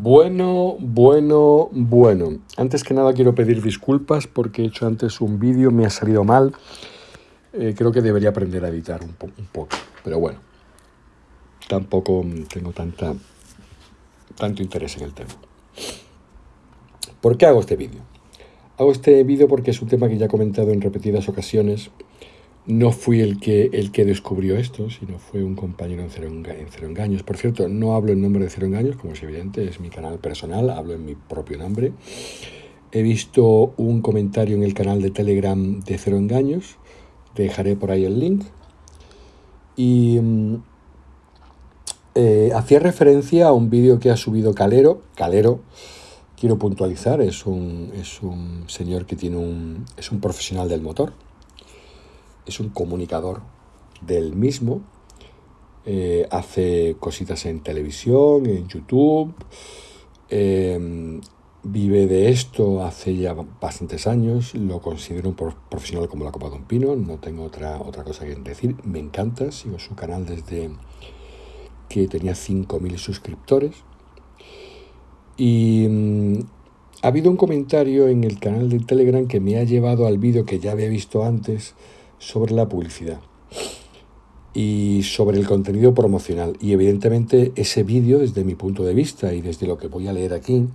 Bueno, bueno, bueno. Antes que nada quiero pedir disculpas porque he hecho antes un vídeo, me ha salido mal. Eh, creo que debería aprender a editar un, un poco, pero bueno. Tampoco tengo tanta, tanto interés en el tema. ¿Por qué hago este vídeo? Hago este vídeo porque es un tema que ya he comentado en repetidas ocasiones no fui el que, el que descubrió esto, sino fue un compañero en Cero, Engaños. Por cierto, no hablo en nombre de Cero Engaños, como es evidente, es mi canal personal, hablo en mi propio nombre. He visto un comentario en el canal de Telegram de Cero Engaños, dejaré por ahí el link. Y mm, eh, hacía referencia a un vídeo que ha subido Calero. Calero, quiero puntualizar, es un, es un señor que tiene un, es un profesional del motor es un comunicador del mismo, eh, hace cositas en televisión, en YouTube, em, vive de esto hace ya bastantes años, lo considero un profesional como la copa de pino, no tengo otra, otra cosa que decir, me encanta, sigo su canal desde que tenía 5.000 suscriptores y mm, ha habido un comentario en el canal de Telegram que me ha llevado al vídeo que ya había visto antes sobre la publicidad y sobre el contenido promocional. Y evidentemente ese vídeo, desde mi punto de vista y desde lo que voy a leer aquí,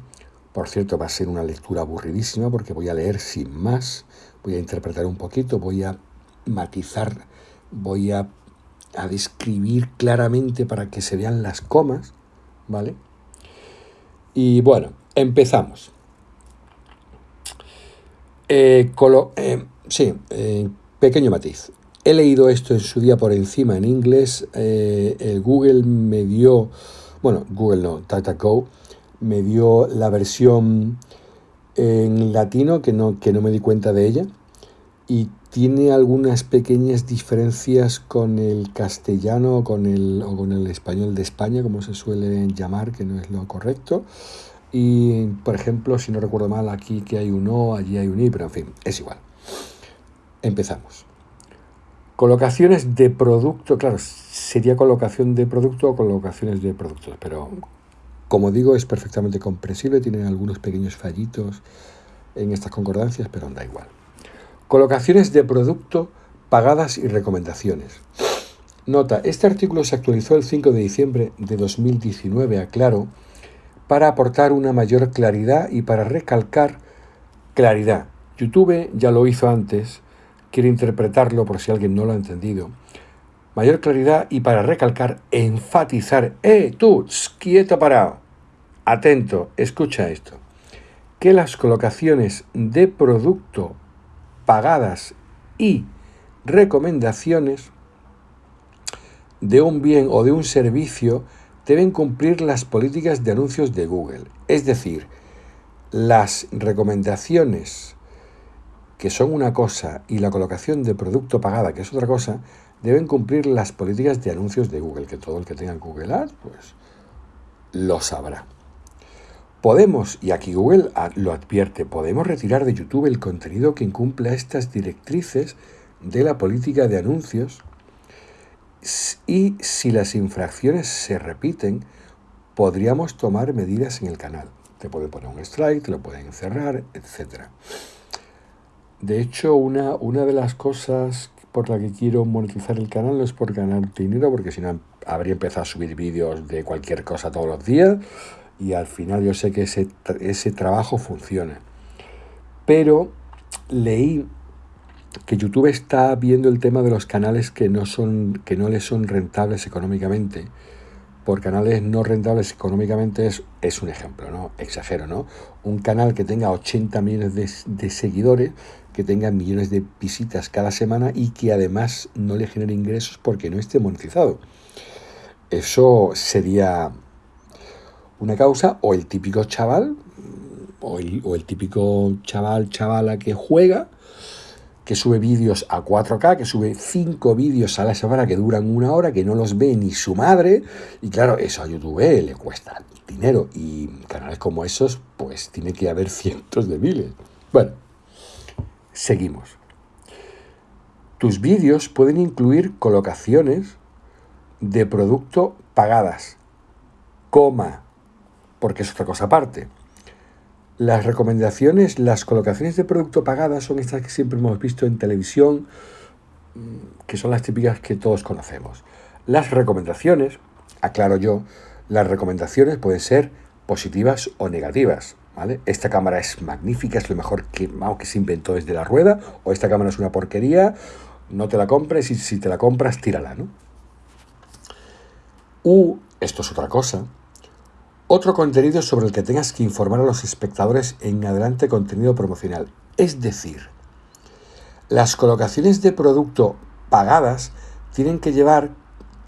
por cierto, va a ser una lectura aburridísima porque voy a leer sin más, voy a interpretar un poquito, voy a matizar, voy a, describir claramente para que se vean las comas, ¿vale? Y bueno, empezamos. Eh, eh, sí, eh, Pequeño matiz. He leído esto en su día por encima en inglés. Eh, Google me dio, bueno, Google no, DataGo, me dio la versión en latino que no, que no me di cuenta de ella. Y tiene algunas pequeñas diferencias con el castellano con el, o con el español de España, como se suele llamar, que no es lo correcto. Y, por ejemplo, si no recuerdo mal, aquí que hay un O, allí hay un I, pero en fin, es igual. Empezamos. Colocaciones de producto, claro, sería colocación de producto o colocaciones de productos, pero como digo, es perfectamente comprensible, tiene algunos pequeños fallitos en estas concordancias, pero da igual. Colocaciones de producto pagadas y recomendaciones. Nota, este artículo se actualizó el 5 de diciembre de 2019, aclaro, para aportar una mayor claridad y para recalcar claridad. YouTube ya lo hizo antes quiero interpretarlo por si alguien no lo ha entendido. Mayor claridad y para recalcar, enfatizar, ¡eh, tú, quieto parado! Atento, escucha esto. Que las colocaciones de producto pagadas y recomendaciones de un bien o de un servicio deben cumplir las políticas de anuncios de Google. Es decir, las recomendaciones que son una cosa, y la colocación de producto pagada, que es otra cosa, deben cumplir las políticas de anuncios de Google, que todo el que tenga Google Ads, pues lo sabrá. Podemos, y aquí Google lo advierte, podemos retirar de YouTube el contenido que incumpla estas directrices de la política de anuncios y si las infracciones se repiten, podríamos tomar medidas en el canal. Te pueden poner un strike, te lo pueden cerrar, etcétera. De hecho, una, una de las cosas por la que quiero monetizar el canal no es por ganar dinero, porque si no habría empezado a subir vídeos de cualquier cosa todos los días y al final yo sé que ese, ese trabajo funciona. Pero leí que YouTube está viendo el tema de los canales que no, son, que no les son rentables económicamente. Por canales no rentables económicamente es, es un ejemplo, ¿no? Exagero, ¿no? Un canal que tenga 80 millones de, de seguidores que tenga millones de visitas cada semana y que además no le genere ingresos porque no esté monetizado. Eso sería una causa o el típico chaval o el, típico chaval chavala que juega que sube vídeos a 4K, que sube 5 vídeos a la semana que duran una hora, que no los ve ni su madre, y claro, eso a YouTube le cuesta dinero, y canales como esos, pues tiene que haber cientos de miles. Bueno, Seguimos. Tus vídeos pueden incluir colocaciones de producto pagadas, coma, porque es otra cosa aparte. Las recomendaciones, las colocaciones de producto pagadas son estas que siempre hemos visto en televisión, mm, que son las típicas que todos conocemos. Las recomendaciones, aclaro yo, las recomendaciones pueden ser positivas o negativas. ¿vale? Esta cámara es magnífica, es lo mejor que, que se inventó desde la rueda, o esta cámara es una porquería, no te la compres y si te la compras, tírala. ¿no? U, esto es otra cosa, otro contenido sobre el que tengas que informar a los espectadores en adelante contenido promocional. Es decir, las colocaciones de producto pagadas tienen que llevar,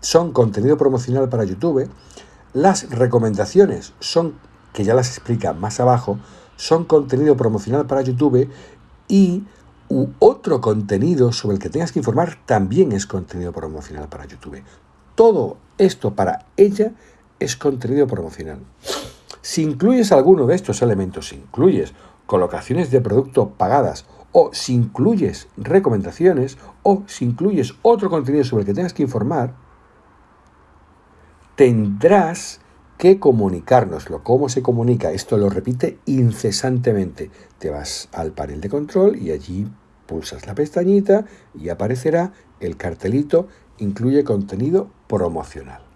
son contenido promocional para YouTube, las recomendaciones son, que ya las explica más abajo, son contenido promocional para YouTube y u otro contenido sobre el que tengas que informar también es contenido promocional para YouTube. Todo esto para ella es contenido promocional. Si incluyes alguno de estos elementos, si incluyes colocaciones de producto pagadas o si incluyes recomendaciones o si incluyes otro contenido sobre el que tengas que informar, tendrás que comunicárnoslo. ¿Cómo se comunica? Esto lo repite incesantemente. Te vas al panel de control y allí pulsas la pestañita y aparecerá el cartelito incluye contenido promocional.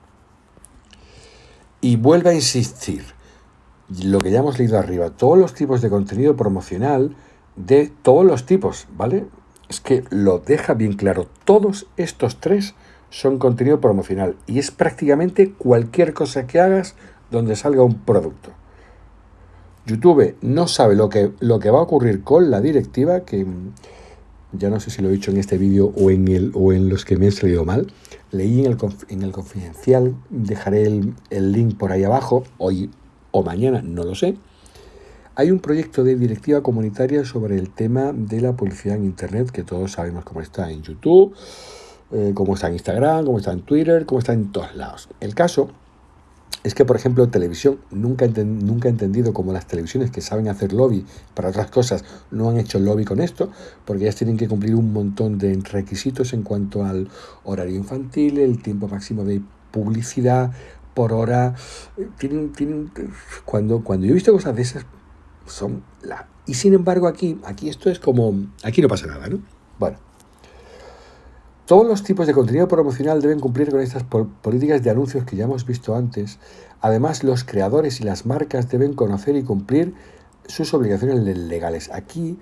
Y vuelve a insistir, lo que ya hemos leído arriba, todos los tipos de contenido promocional de todos los tipos, ¿vale? Es que lo deja bien claro, todos estos tres son contenido promocional y es prácticamente cualquier cosa que hagas donde salga un producto. YouTube no sabe lo que, lo que va a ocurrir con la directiva, que ya no sé si lo he dicho en este vídeo o, en el, o en los que me he salido mal, leí en el, en el confidencial, dejaré el, el link por ahí abajo, hoy o mañana, no lo sé. Hay un proyecto de directiva comunitaria sobre el tema de la publicidad en Internet, que todos sabemos cómo está en YouTube, eh, cómo está en Instagram, cómo está en Twitter, cómo está en todos lados. El caso es que, por ejemplo, televisión, nunca, nunca he entendido cómo las televisiones que saben hacer lobby para otras cosas no han hecho lobby con esto, porque ellas tienen que cumplir un montón de requisitos en cuanto al horario infantil, el tiempo máximo de publicidad por hora. Tienen, tienen, cuando, cuando yo he visto cosas de esas, son la... Y sin embargo aquí, aquí esto es como... Aquí no pasa nada, ¿no? Bueno. Todos los tipos de contenido promocional deben cumplir con estas políticas de anuncios que ya hemos visto antes. Además, los creadores y las marcas deben conocer y cumplir sus obligaciones legales. Aquí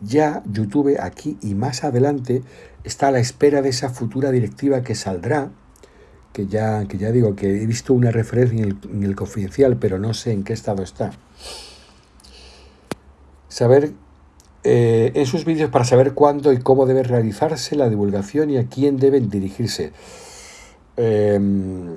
ya YouTube, aquí y más adelante, está a la espera de esa futura directiva que saldrá, que ya, que ya digo que he visto una referencia en el, en el confidencial, pero no sé en qué estado está. Saber eh, en sus vídeos para saber cuándo y cómo debe realizarse la divulgación y a quién deben dirigirse. Em,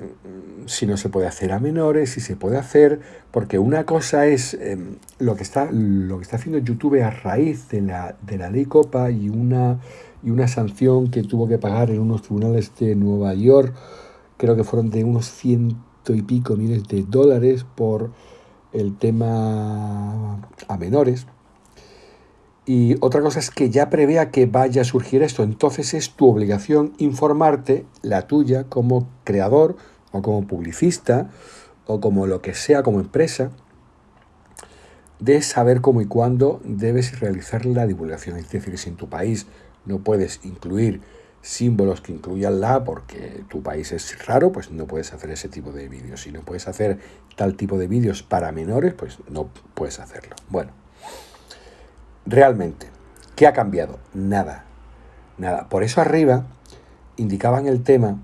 si no se puede hacer a menores, si se puede hacer, porque una cosa es em, lo, que está, lo que está haciendo YouTube a raíz de la, de la ley Copa y una, y una sanción que tuvo que pagar en unos tribunales de Nueva York, creo que fueron de unos ciento y pico miles de dólares por el tema a menores. Y otra cosa es que ya prevea que vaya a surgir esto. Entonces es tu obligación informarte, la tuya, como creador o como publicista o como lo que sea, como empresa, de saber cómo y cuándo debes realizar la divulgación. Es decir, si en tu país no puedes incluir símbolos que incluyan la porque tu país es raro, pues no puedes hacer ese tipo de vídeos. Si no puedes hacer tal tipo de vídeos para menores, pues no puedes hacerlo. Bueno. Realmente, ¿qué ha cambiado? Nada, nada. Por eso arriba indicaban el tema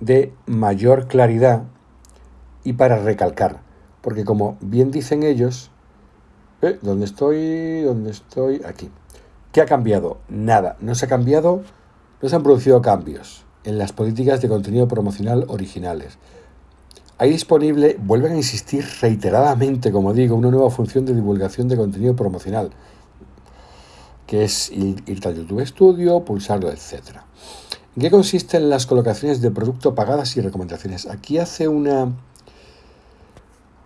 de mayor claridad y para recalcar, porque como bien dicen ellos, ¿eh? ¿dónde estoy? ¿Dónde estoy? Aquí. ¿Qué ha cambiado? Nada, no se ha cambiado, no se han producido cambios en las políticas de contenido promocional originales. Hay disponible, vuelven a insistir reiteradamente, como digo, una nueva función de divulgación de contenido promocional que es ir, al YouTube Studio, pulsarlo, etc. ¿En qué consisten las colocaciones de producto pagadas y recomendaciones? Aquí hace una,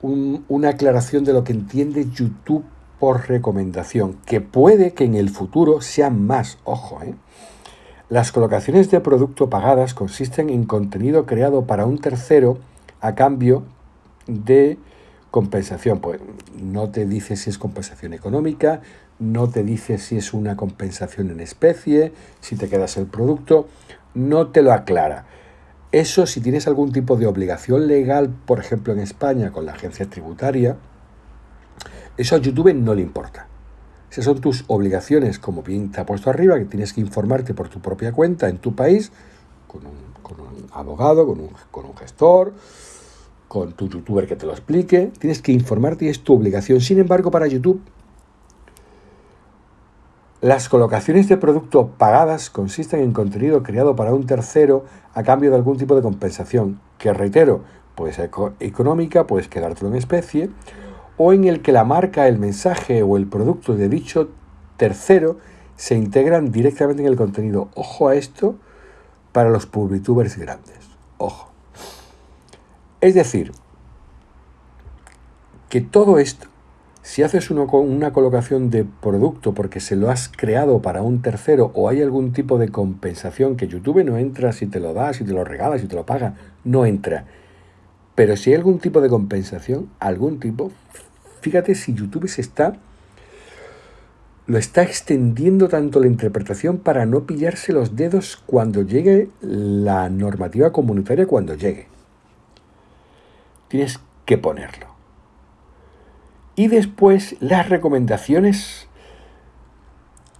una aclaración de lo que entiende YouTube por recomendación, que puede que en el futuro sean más, ojo, ¿eh? Las colocaciones de producto pagadas consisten en contenido creado para un tercero a cambio de compensación, pues no te dice si es compensación económica, no te dice si es una compensación en especie, si te quedas el producto, no te lo aclara. Eso si tienes algún tipo de obligación legal, por ejemplo en España con la agencia tributaria, eso a YouTube no le importa. Esas son tus obligaciones, como bien te ha puesto arriba, que tienes que informarte por tu propia cuenta en tu país, con un, abogado, con un, con un gestor, con tu youtuber que te lo explique. Tienes que informarte y es tu obligación. Sin embargo, para YouTube, las colocaciones de producto pagadas consisten en contenido creado para un tercero a cambio de algún tipo de compensación, que reitero, puede ser económica, puedes quedártelo en especie, o en el que la marca, el mensaje o el producto de dicho tercero se integran directamente en el contenido. Ojo a esto para los publitubers grandes. Ojo. Es decir, que todo esto, si haces una colocación de producto porque se lo has creado para un tercero o hay algún tipo de compensación que YouTube no entra si te lo da, si te lo regala, si te lo paga, no entra. Pero si hay algún tipo de compensación, algún tipo, Fíjate si YouTube se está lo está extendiendo tanto la interpretación para no pillarse los dedos cuando llegue la normativa comunitaria, cuando llegue. Tienes que ponerlo. Y después las recomendaciones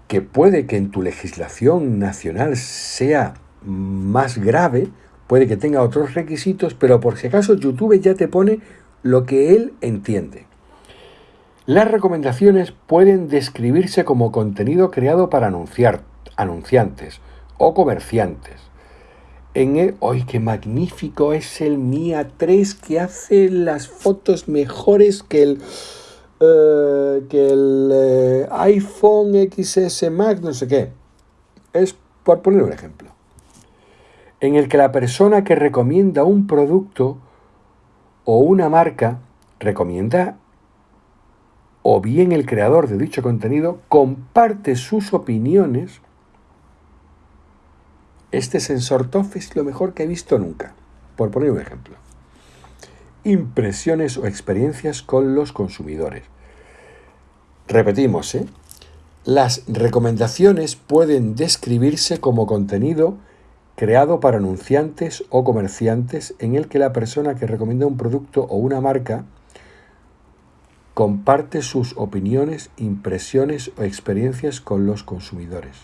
que puede que en tu legislación nacional sea más grave, puede que tenga otros requisitos, pero por si acaso YouTube ya te pone lo que él entiende. Las recomendaciones pueden describirse como contenido creado para anunciar, anunciantes o comerciantes. En el, ¡ay, qué magnífico es el Mia 3 que hace las fotos mejores que el, eh, que el eh, iPhone XS Max, no sé qué! Es por poner un ejemplo. En el que la persona que recomienda un producto o una marca recomienda o bien el creador de dicho contenido comparte sus opiniones, este sensor TOF es lo mejor que he visto nunca, por poner un ejemplo. Impresiones o experiencias con los consumidores. Repetimos, ¿eh? Las recomendaciones pueden describirse como contenido creado para anunciantes o comerciantes en el que la persona que recomienda un producto o una marca comparte sus opiniones, impresiones o experiencias con los consumidores.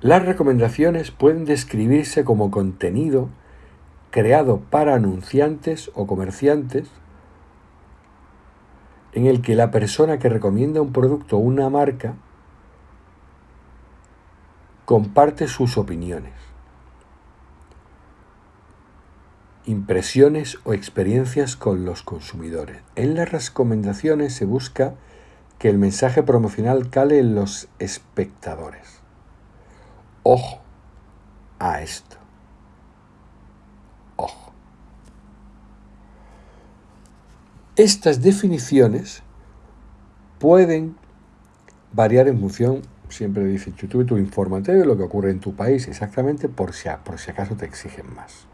Las recomendaciones pueden describirse como contenido creado para anunciantes o comerciantes en el que la persona que recomienda un producto o una marca comparte sus opiniones. impresiones o experiencias con los consumidores. En las recomendaciones se busca que el mensaje promocional cale en los espectadores. Ojo a esto. Ojo. Estas definiciones pueden variar en función, siempre dice YouTube, tu infórmate de lo que ocurre en tu país exactamente por si, por si acaso te exigen más.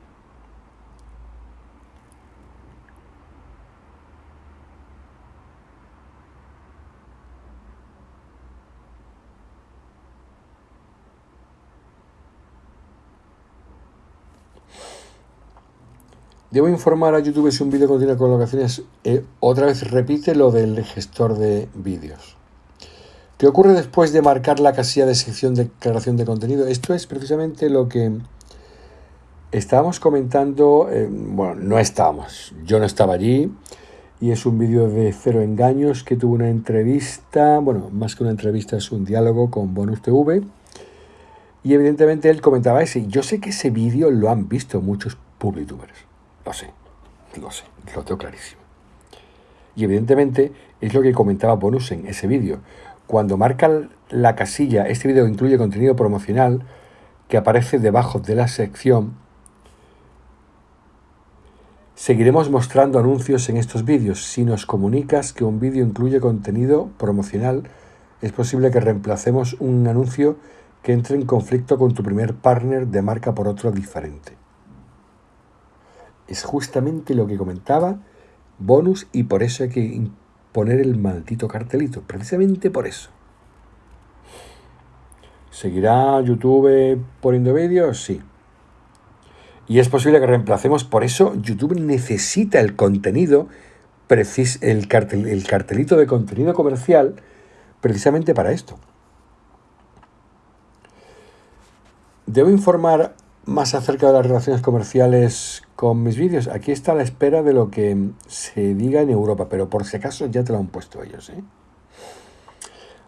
Debo informar a YouTube si un vídeo contiene colocaciones. Eh, otra vez repite lo del gestor de vídeos. ¿Qué ocurre después de marcar la casilla de sección de declaración de contenido? Esto es precisamente lo que estábamos comentando. Eh, bueno, no estábamos. Yo no estaba allí. Y es un vídeo de cero engaños que tuvo una entrevista. Bueno, más que una entrevista, es un diálogo con Bonus TV. Y evidentemente él comentaba ese. Yo sé que ese vídeo lo han visto muchos publitubers lo sé, lo sé, lo tengo clarísimo. Y evidentemente es lo que comentaba Bonus en ese vídeo. Cuando marca la casilla, este vídeo incluye contenido promocional que aparece debajo de la sección. Seguiremos mostrando anuncios en estos vídeos. Si nos comunicas que un vídeo incluye contenido promocional, es posible que reemplacemos un anuncio que entre en conflicto con tu primer partner de marca por otro diferente es justamente lo que comentaba bonus y por eso hay que poner el maldito cartelito, precisamente por eso. ¿Seguirá YouTube poniendo vídeos? Sí. Y es posible que reemplacemos, por eso YouTube necesita el contenido, el, cartel, el cartelito de contenido comercial, precisamente para esto. ¿Debo informar más acerca de las relaciones comerciales con mis vídeos? Aquí está a la espera de lo que se diga en Europa, pero por si acaso ya te lo han puesto ellos. ¿eh?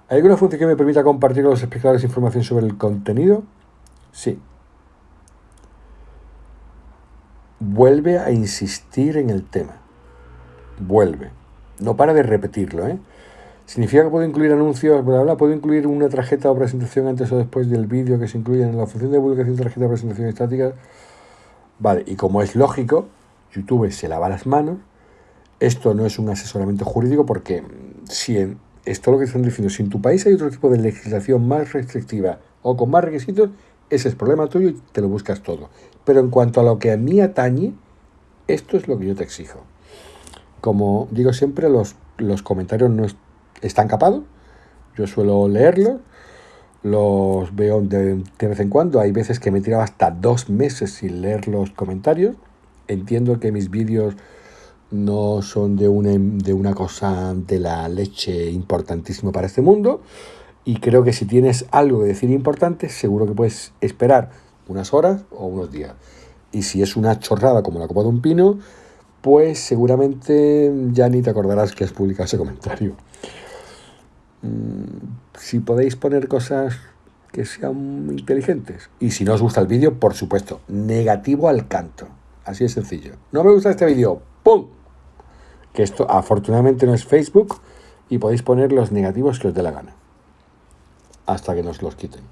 ¿Hay alguna función que me permita compartir con los espectadores información sobre el contenido? Sí, vuelve a insistir en el tema. Vuelve. No para de repetirlo, ¿eh? Significa que puedo incluir anuncios, bla, bla, puedo incluir una tarjeta o presentación antes o después del vídeo que se incluye en la función de publicación de tarjeta o presentación estática. Vale, y como es lógico, YouTube se lava las manos. Esto no es un asesoramiento jurídico porque si en esto lo que están diciendo, si en tu país hay otro tipo de legislación más restrictiva o con más requisitos, ese es problema tuyo y te lo buscas todo. Pero en cuanto a lo que a mí atañe, esto es lo que yo te exijo. Como digo siempre, los, los comentarios no están capados. Yo suelo leerlos, los veo de, vez en cuando. Hay veces que me he tirado hasta dos meses sin leer los comentarios. Entiendo que mis vídeos no son de una, de una cosa de la leche importantísimo para este mundo y creo que si tienes algo que decir importante, seguro que puedes esperar unas horas o unos días. Y si es una chorrada como la copa de un pino, pues seguramente ya ni te acordarás que has publicado ese comentario. Si podéis poner cosas que sean inteligentes. Y si no os gusta el vídeo, por supuesto, negativo al canto. Así de sencillo. No me gusta este vídeo. ¡Pum! Que esto afortunadamente no es Facebook y podéis poner los negativos que os dé la gana hasta que nos los quiten.